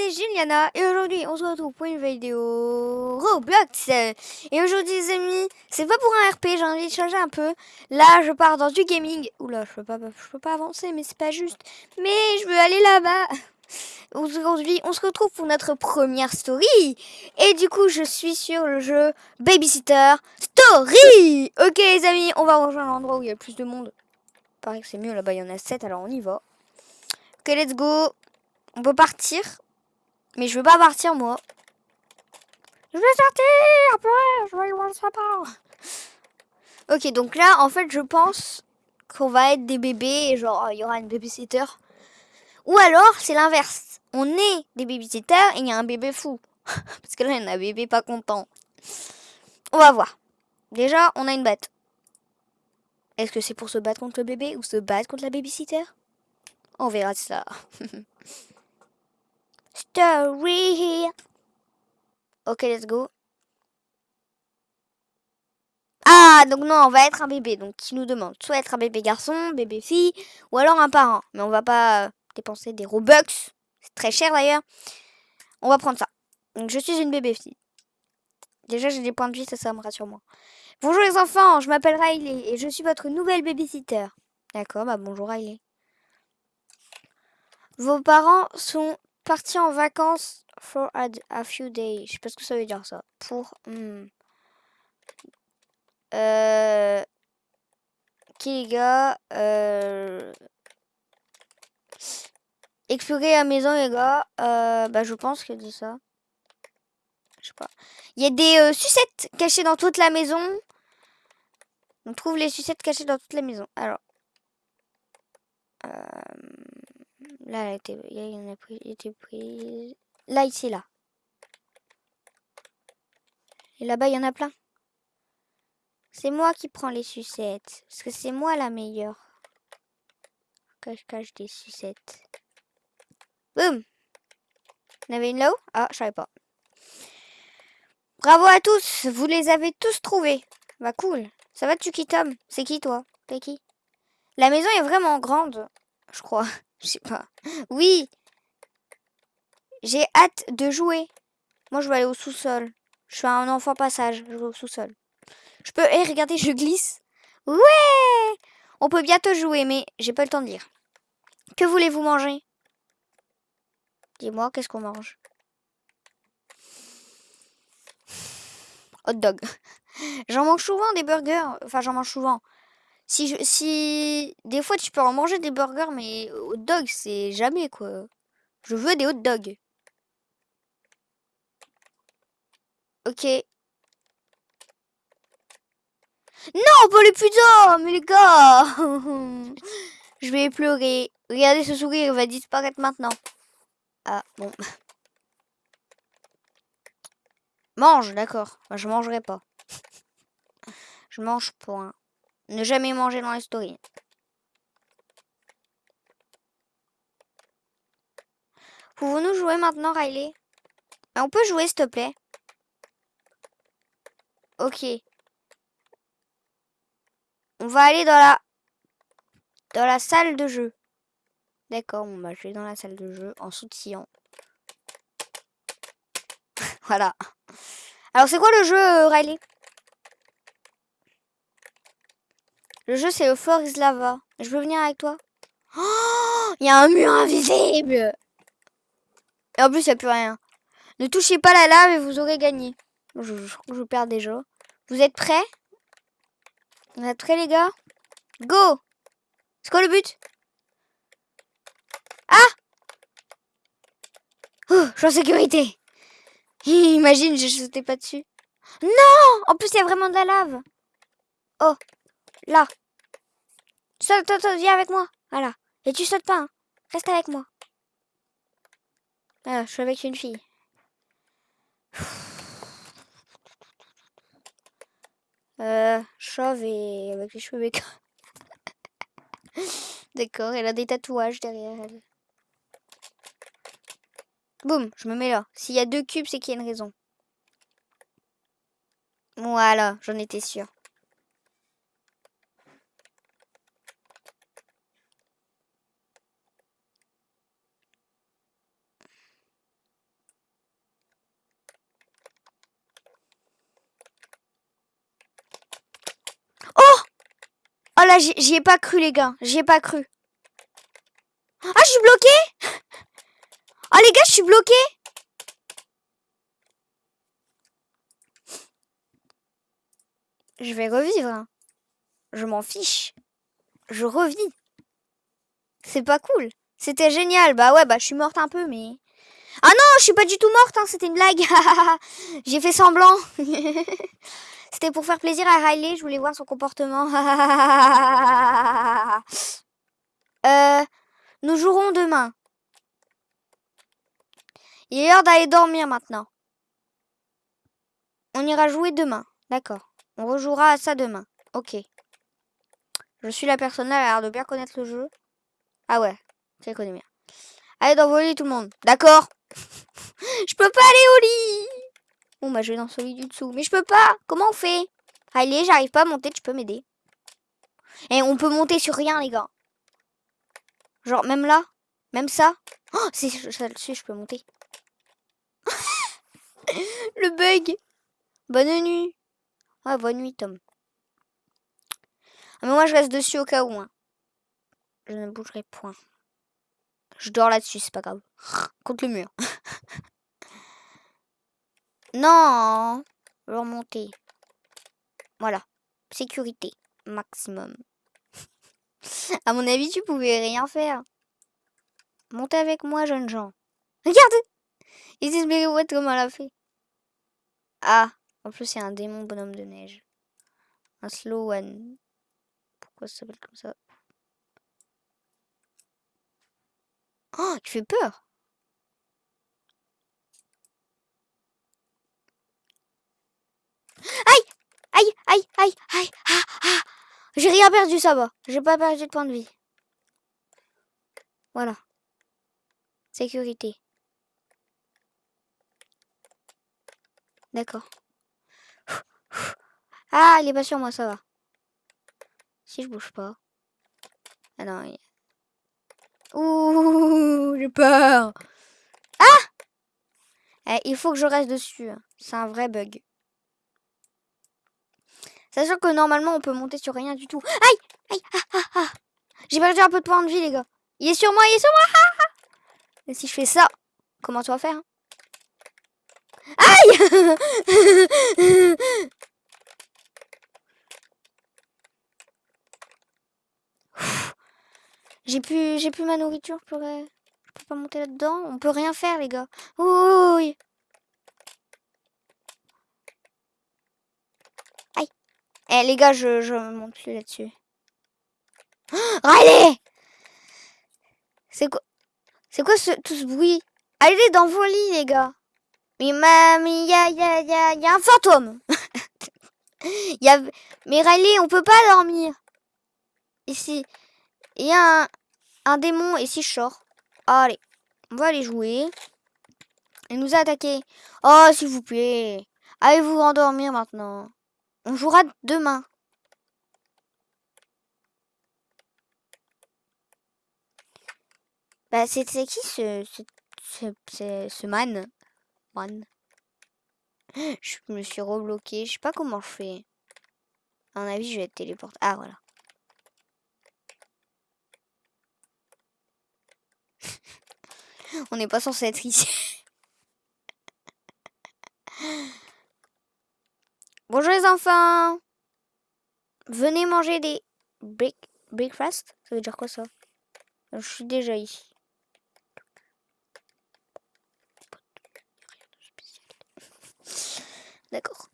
c'est Juliana et aujourd'hui on se retrouve pour une vidéo Roblox. Et aujourd'hui les amis, c'est pas pour un RP, j'ai envie de changer un peu. Là je pars dans du gaming. Oula, je peux pas, je peux pas avancer mais c'est pas juste. Mais je veux aller là-bas. Aujourd'hui on se retrouve pour notre première story. Et du coup je suis sur le jeu Babysitter Story. Ok les amis, on va rejoindre l'endroit où il y a plus de monde. Il paraît que c'est mieux là-bas, il y en a 7 alors on y va. Ok let's go. On peut partir. Mais je veux pas partir, moi. Je veux sortir Après, je vais voir ça part. Ok, donc là, en fait, je pense qu'on va être des bébés genre, il y aura une babysitter. Ou alors, c'est l'inverse. On est des babysitters et il y a un bébé fou. Parce que là, il y a un bébé pas content. On va voir. Déjà, on a une bête. Est-ce que c'est pour se battre contre le bébé ou se battre contre la babysitter? On verra ça. story. Ok, let's go. Ah, donc non, on va être un bébé. Donc, qui nous demande soit être un bébé garçon, bébé fille, ou alors un parent. Mais on va pas euh, dépenser des Robux. C'est très cher d'ailleurs. On va prendre ça. Donc, je suis une bébé fille. Déjà, j'ai des points de vie, ça, ça me rassure moi. Bonjour les enfants, je m'appelle Riley et je suis votre nouvelle babysitter. D'accord, bah bonjour Riley. Vos parents sont parti en vacances for a, few days. Je sais pas ce que ça veut dire ça. Pour. Hmm. Euh, ok les gars. Euh, explorer la maison les gars. Euh, bah je pense que dit ça. Je sais pas. Il y a des sucettes cachées dans toute la maison. On trouve les sucettes cachées dans toute la maison. Alors. Là, elle était, il y en a pris, prise. Là, ici, là. Et là-bas, il y en a plein. C'est moi qui prends les sucettes. Parce que c'est moi la meilleure. Cache-cache des sucettes. Boum Il y en avait une là-haut? Ah, je savais pas. Bravo à tous Vous les avez tous trouvés. Bah cool. Ça va, tu qui Tom? C'est qui, toi? T'es qui? La maison est vraiment grande, je crois. Je sais pas. Oui J'ai hâte de jouer. Moi, je vais aller au sous-sol. Je suis un enfant passage. Je vais au sous-sol. Je peux... Eh, regardez, je glisse. Ouais On peut bientôt jouer, mais j'ai pas le temps de lire. Que voulez-vous manger? Dis-moi, qu'est-ce qu'on mange? Hot dog. J'en mange souvent des burgers. Enfin, j'en mange souvent. Si, je, si des fois tu peux en manger des burgers, mais hot dog, c'est jamais quoi. Je veux des hot dogs. Ok. Non, pas les pizzas, mais les gars. je vais pleurer. Regardez ce sourire, il va disparaître maintenant. Ah, bon. Mange, d'accord. je mangerai pas. je mange point. Ne jamais manger dans les stories. Pouvons-nous jouer maintenant, Riley? On peut jouer, s'il te plaît. Ok. On va aller dans la... Dans la salle de jeu. D'accord, on va jouer dans la salle de jeu en sautillant. voilà. Alors, c'est quoi le jeu, Riley? Le jeu, c'est le is Lava. Je peux venir avec toi Oh Il y a un mur invisible Et en plus, il n'y a plus rien. Ne touchez pas la lave et vous aurez gagné. Je, je, perds déjà. Vous êtes prêts? Vous êtes prêts, les gars? Go C'est quoi le but? Ah Oh, je suis en sécurité. Imagine, je sautais pas dessus. Non En plus, il y a vraiment de la lave. Oh, là. Saute, saute, saute, viens avec moi. Voilà. Et tu sautes pas, hein. Reste avec moi. Ah, je suis avec une fille. Euh, chauve et avec les cheveux. D'accord, elle a des tatouages derrière elle. Boum, je me mets là. S'il y a deux cubes, c'est qu'il y a une raison. Voilà, j'en étais sûre. J'y ai pas cru, les gars. J'y ai pas cru. Ah, je suis bloqué Ah, les gars, je suis bloqué Je vais revivre. Hein. Je m'en fiche. Je revis. C'est pas cool. C'était génial. Bah ouais, bah je suis morte un peu, mais... Ah non, je suis pas du tout morte, hein, c'était une blague. J'ai fait semblant. c'était pour faire plaisir à Riley, je voulais voir son comportement. euh, nous jouerons demain. Il est l'heure d'aller dormir maintenant. On ira jouer demain. D'accord. On rejouera à ça demain. Ok. Je suis la personne là, elle a l'air de bien connaître le jeu. Ah ouais, je connais bien. Allez lits tout le monde. D'accord Je peux pas aller au lit Bon bah je vais dans celui du dessous. Mais je peux pas Comment on fait? Allez, j'arrive pas à monter, tu peux m'aider. Et on peut monter sur rien les gars. Genre même là? Même ça? Oh, c'est ça dessus, je peux monter. Le bug Bonne nuit Ah, bonne nuit Tom. Ah, mais moi je reste dessus au cas où. Hein. Je ne bougerai point. Je dors là-dessus, c'est pas grave. Contre le mur. non Je vais remonter. Voilà. Sécurité. Maximum. à mon avis, tu pouvais rien faire. Montez avec moi, jeunes gens. Regarde Ils disent what comment elle a fait. Ah, en plus, c'est un démon bonhomme de neige. Un slow one. Pourquoi ça s'appelle comme ça? Oh, tu fais peur. Aïe Aïe Aïe Aïe Aïe Ah Ah J'ai rien perdu, ça va. J'ai pas perdu de point de vie. Voilà. Sécurité. D'accord. Ah, il est pas sur moi, ça va. Si je bouge pas. Ah non. Ouh, j'ai peur. Ah eh, Il faut que je reste dessus. Hein. C'est un vrai bug. Sachant que normalement, on peut monter sur rien du tout. Aïe Aïe ah, ah, ah. J'ai perdu un peu de points de vie, les gars. Il est sur moi, il est sur moi. Et si je fais ça, comment tu vas faire hein? Aïe J'ai plus, j'ai plus ma nourriture, je pourrais... Je peux pas monter là-dedans. On peut rien faire, les gars. Oui. Eh, les gars, je, je monte plus là-dessus. allez C'est quoi C'est quoi ce, tout ce bruit? Allez dans vos lits, les gars. Mais il y a, y, a, y, a, y a un fantôme. y a... Mais Riley, on peut pas dormir. Ici. Il y a un, un démon et si je sors. Allez, on va aller jouer. Il nous a attaqué. Oh, s'il vous plaît. Allez vous endormir maintenant. On jouera demain. Bah, c'est qui ce, ce, ce, ce, man? Man. Je me suis rebloqué. Je sais pas comment je fais. À mon avis, je vais être téléporté. Ah, voilà. On n'est pas censé être ici. Bonjour les enfants Venez manger des break breakfast Ça veut dire quoi ça? Je suis déjà ici. D'accord.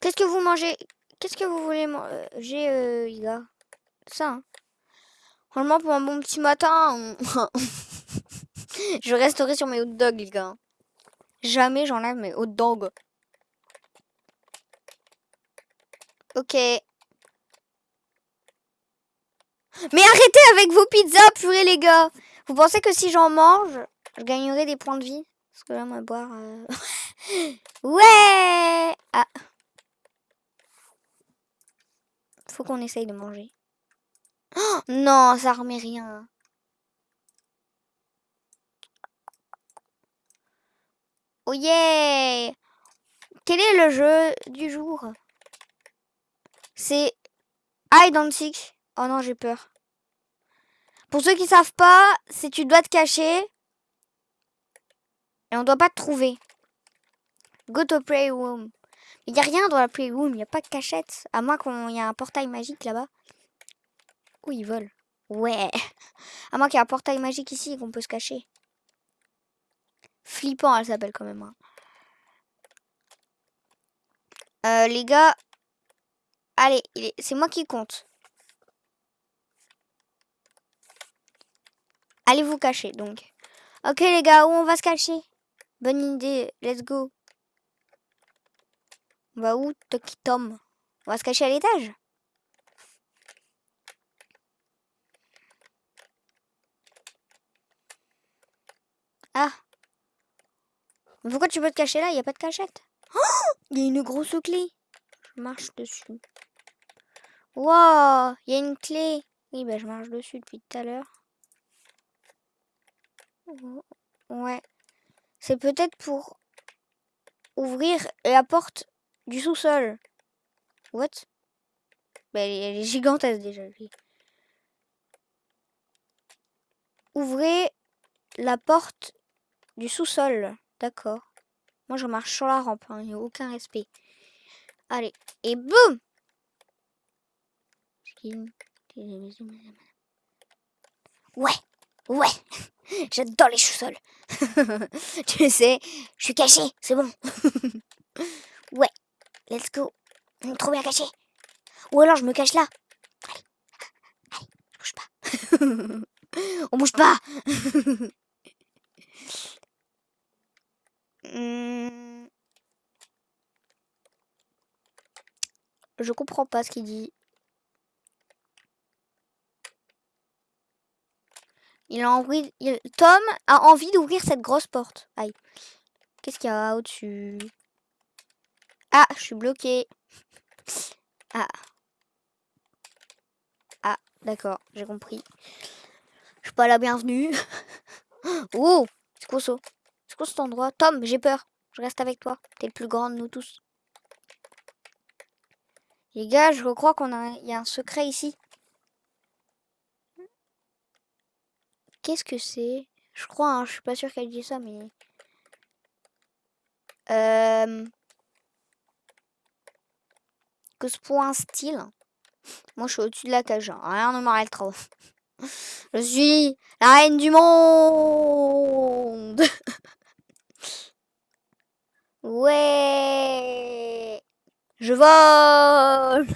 Qu'est-ce que vous mangez? Qu'est-ce que vous voulez manger, euh, les gars Ça, hein. Franchement, pour un bon petit matin, je resterai sur mes hot dogs, les gars. Jamais j'enlève mes hot dogs. Ok. Mais arrêtez avec vos pizzas, purée, les gars. Vous pensez que si j'en mange, je gagnerai des points de vie? Parce que là, on va boire... Ouais Ah. Faut qu'on essaye de manger. Oh, non, ça remet rien. Oh yeah Quel est le jeu du jour? C'est seek. Oh non, j'ai peur. Pour ceux qui savent pas, c'est tu dois te cacher. Et on doit pas te trouver. Go to playroom. Il n'y a rien dans la playroom, il n'y a pas de cachette. À moins qu'il y ait un portail magique là-bas. Où ils volent Ouais. À moins qu'il y ait un portail magique ici et qu'on peut se cacher. Flippant, elle s'appelle quand même. Hein. Euh, les gars. Allez, c'est moi qui compte. Allez vous cacher donc. Ok les gars, où on va se cacher? Bonne idée, let's go. On va où, Toki Tom? On va se cacher à l'étage? Ah Pourquoi tu peux te cacher là? Il n'y a pas de cachette. Il y a une grosse clé. Je marche dessus. Wow Il y a une clé. Oui, bah je marche dessus depuis tout à l'heure. Ouais. C'est peut-être pour ouvrir la porte du sous-sol. What? Bah, elle, est, gigantesque déjà. Ouvrez la porte du sous-sol. D'accord. Moi, je marche sur la rampe. Hein. Il n'y a aucun respect. Allez. Et boum Ouais. Ouais. J'adore les sous-sols. tu sais, je suis caché, c'est bon. ouais, let's go. On est trop bien caché. Ou alors je me cache là. Allez, allez, bouge pas. On bouge pas. Hmm. Je comprends pas ce qu'il dit. Il a envie... Tom a envie d'ouvrir cette grosse porte. Aïe. Qu'est-ce qu'il y a au-dessus? Ah, je suis bloqué. Ah. Ah, d'accord, j'ai compris. Je suis pas la bienvenue. oh, c'est quoi ça? C'est quoi cet endroit? Tom, j'ai peur. Je reste avec toi. T'es le plus grand de nous tous. Les gars, je crois qu'on y a un secret ici. Qu'est-ce que c'est? Je crois, hein, je suis pas sûre qu'elle dit ça, mais... Euh... Que ce point style. Moi, je suis au-dessus de la cage. Hein. Rien ne m'arrête trop. Je suis la reine du monde. ouais. Je vole.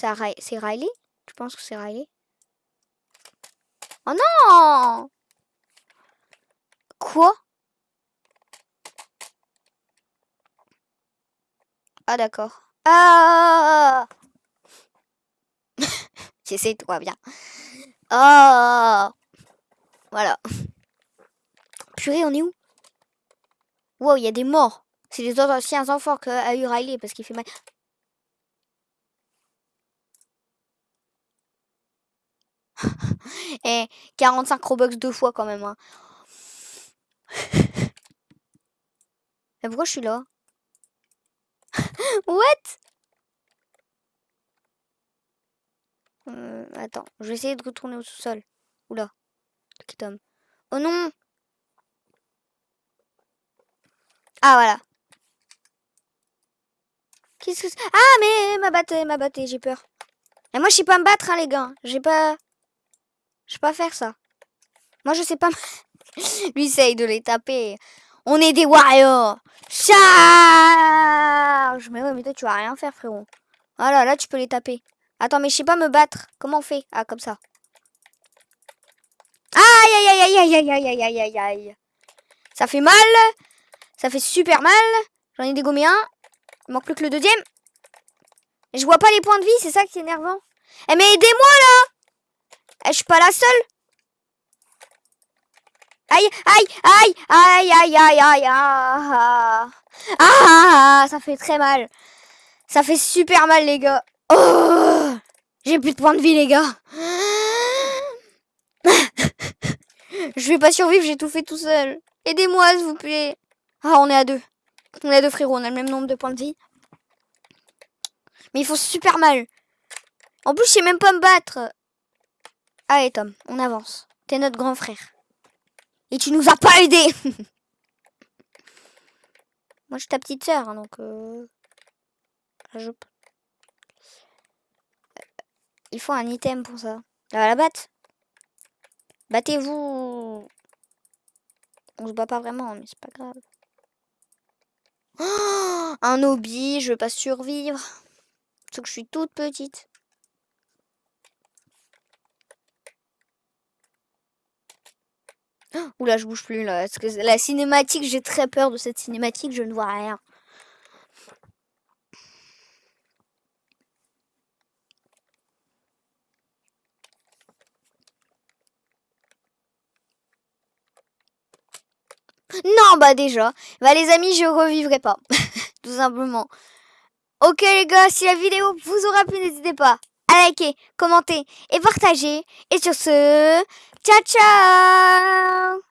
C'est Riley? Je pense que c'est Riley? Oh non Quoi? Ah d'accord. Ah J'essaie toi bien. Ah Voilà. Purée, on est où? Wow, il y a des morts. C'est les anciens enfants qu'a eu Riley parce qu'il fait mal. Et 45 Robux deux fois quand même. Hein. Mais pourquoi je suis là? What? Euh, Attends, je vais essayer de retourner au sous-sol. Oula. Oh non Ah voilà. Qu'est-ce que c'est? Ah mais ma batte, ma batte, j'ai peur. Et moi je sais pas me battre hein, les gars. J'ai pas... Je peux pas faire ça. Moi, je sais pas. Lui, essaye de les taper. On est des warriors. Charge Mais ouais, mais toi, tu vas rien faire, frérot. Voilà, là, tu peux les taper. Attends, mais je sais pas me battre. Comment on fait? Ah, comme ça. Aïe, aïe, aïe, aïe, aïe, aïe, aïe, aïe, aïe, aïe. Ça fait mal. Ça fait super mal. J'en ai dégommé un. Il manque plus que le deuxième. Et je vois pas les points de vie, c'est ça qui est énervant. Eh, mais aidez-moi, là je suis pas la seule. Aïe, aïe, aïe, aïe, aïe, aïe, aïe, aïe. Ah, ça fait très mal. Ça fait super mal, les gars. Oh, j'ai plus de points de vie, les gars. Je vais pas survivre, j'ai tout fait tout seul. Aidez-moi, s'il vous plaît. Ah, on est à deux. On a deux frérots, on a le même nombre de points de vie. Mais ils font super mal. En plus, je sais même pas me battre. Allez, Tom, on avance. T'es notre grand frère. Et tu nous as pas aidé Moi, je suis ta petite sœur, hein, donc... Euh... Je... Il faut un item pour ça. La batte Battez-vous On se bat pas vraiment, mais c'est pas grave. Un hobby, je veux pas survivre. Parce que je suis toute petite. Oula, je bouge plus là. Parce que la cinématique, j'ai très peur de cette cinématique, je ne vois rien. Non, bah déjà. Bah les amis, je revivrai pas. Tout simplement. Ok les gars, si la vidéo vous aura plu, n'hésitez pas à liker, commenter et partager. Et sur ce, ciao ciao